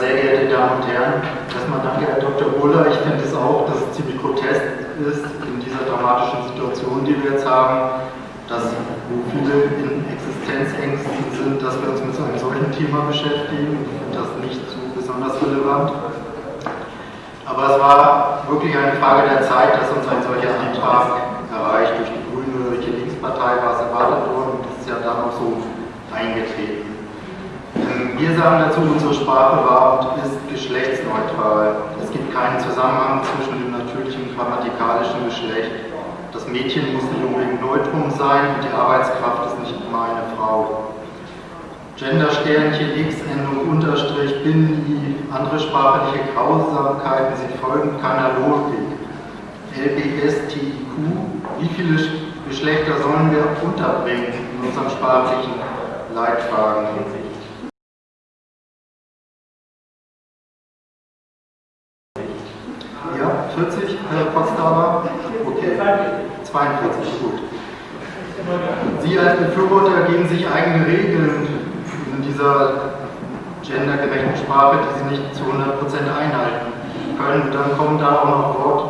Sehr geehrte Damen und Herren, erstmal danke Herr Dr. Buller. Ich finde es auch, dass es ziemlich grotesk ist in dieser dramatischen Situation, die wir jetzt haben, dass wo viele in Existenzängsten sind, dass wir uns mit so einem solchen Thema beschäftigen. Ich finde das nicht so besonders relevant. Aber es war wirklich eine Frage der Zeit, dass uns ein solcher Antrag erreicht. Durch die Grüne, durch die Linkspartei war es erwartet worden und das ist ja dann auch so eingetreten. Ähm, wir sagen dazu, unsere Sprache war und ist geschlechtsneutral. Es gibt keinen Zusammenhang zwischen dem natürlichen grammatikalischen Geschlecht. Das Mädchen muss nicht unbedingt Neutrum sein und die Arbeitskraft ist nicht immer eine Frau. Gendersternchen, X, Endung, Unterstrich, Bin, I, andere sprachliche Grausamkeiten, sie folgen keiner Logik. LBSTIQ, wie viele Geschlechter sollen wir unterbringen in unserem sprachlichen Leitfaden? Potsdamer? Okay, 42, gut. Sie als Befürworter geben sich eigene Regeln in dieser gendergerechten Sprache, die sie nicht zu 100% einhalten können. Dann kommen da auch noch Wort-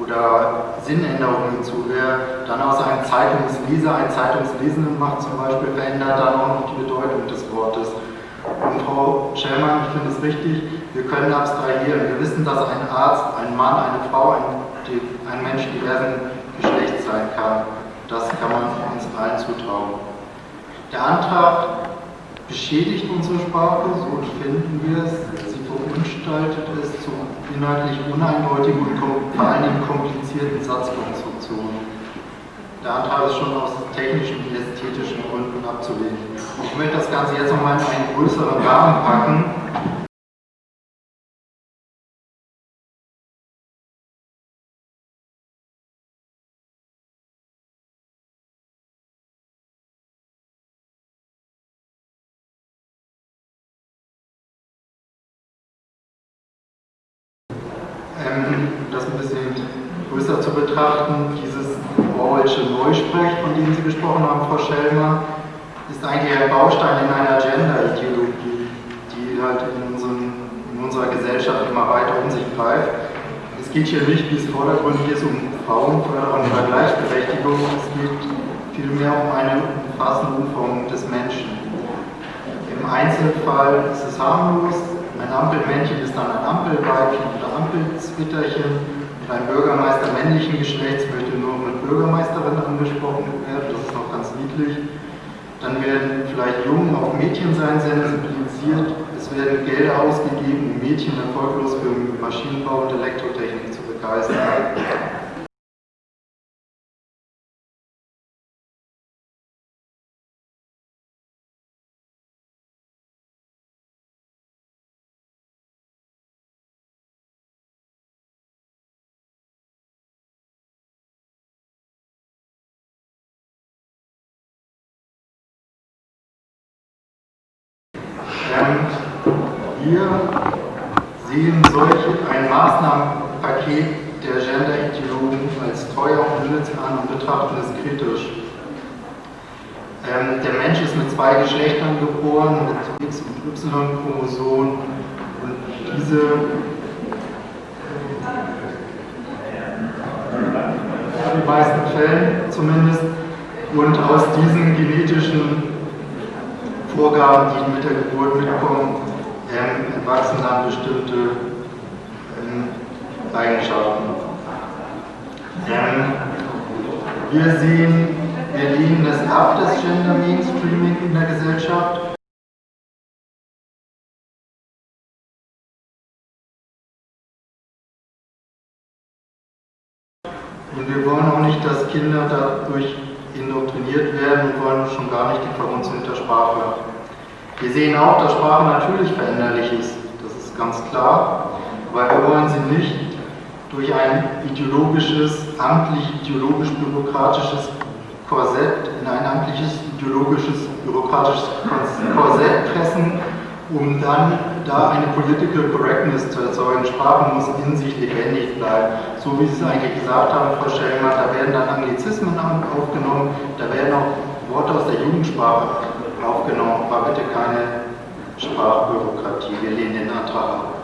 oder Sinnänderungen hinzu. Wer dann aus einem Zeitungsleser einen Zeitungslesenden macht zum Beispiel, verändert dann auch noch die Bedeutung des Wortes. Und Frau Schellmann, ich finde es richtig, wir können abstrahieren. Wir wissen, dass ein Arzt, ein Mann, eine Frau, ein, ein Mensch diversen Geschlechts sein kann. Das kann man uns allen zutrauen. Der Antrag beschädigt unsere Sprache, so finden wir es. Sie verunstaltet es zu inhaltlich uneindeutigen und vor allen Dingen komplizierten Satzkonstruktionen. Der Antrag ist schon aus technischen und ästhetischen Gründen abzulehnen. Ich möchte das Ganze jetzt nochmal in einen größeren Rahmen packen. Ähm, das ein bisschen größer zu betrachten, dieses Orwellsche Neusprech, von dem Sie gesprochen haben, Frau Schellmer, ist eigentlich ein Baustein in einer Gender-Ideologie, die halt in, unseren, in, unserer Gesellschaft immer weiter um sich greift. Es geht hier nicht, wie es vordergründig ist, um Frauenförderung oder Gleichberechtigung, es geht vielmehr um eine umfassende Umformung des Menschen. Im Einzelfall ist es harmlos, ein Ampelmännchen ist dann ein Ampelweibchen oder Ampelzwitterchen und ein Bürgermeister männlichen Geschlechts möchte nur mit Bürgermeisterin angesprochen werden, das ist noch ganz niedlich. Dann werden vielleicht Jungen auf Mädchensein sensibilisiert, es werden Gelder ausgegeben, um Mädchen erfolglos für Maschinenbau und Elektrotechnik zu begeistern. Wir sehen solch ein Maßnahmenpaket der Gender-Ideologen als teuer und nütz an und betrachten es kritisch. Ähm, der Mensch ist mit zwei Geschlechtern geboren, mit X- und Y-Chromosomen und diese in den meisten Fällen zumindest und aus diesen genetischen Vorgaben, die mit der Geburt mitkommen, ähm, entwachsen dann bestimmte ähm, Eigenschaften. Ähm, wir sehen, wir lehnen es ab, das Gender Mainstreaming in der Gesellschaft. Und wir wollen auch nicht, dass Kinder dadurch indoktriniert werden und wollen schon gar nicht die der Sprache wir sehen auch, dass Sprache natürlich veränderlich ist, das ist ganz klar, aber wir wollen sie nicht durch ein ideologisches, amtlich-ideologisch-bürokratisches Korsett in ein amtliches, ideologisches, bürokratisches Korsett pressen, um dann da eine Political Correctness zu erzeugen. Sprache muss in sich lebendig bleiben. So wie Sie es eigentlich gesagt haben, Frau Schellmer, da werden dann Anglizismen aufgenommen, da werden auch Worte aus der Jugendsprache aufgenommen, war bitte keine Sprachbürokratie. Wir lehnen den Antrag Sprache.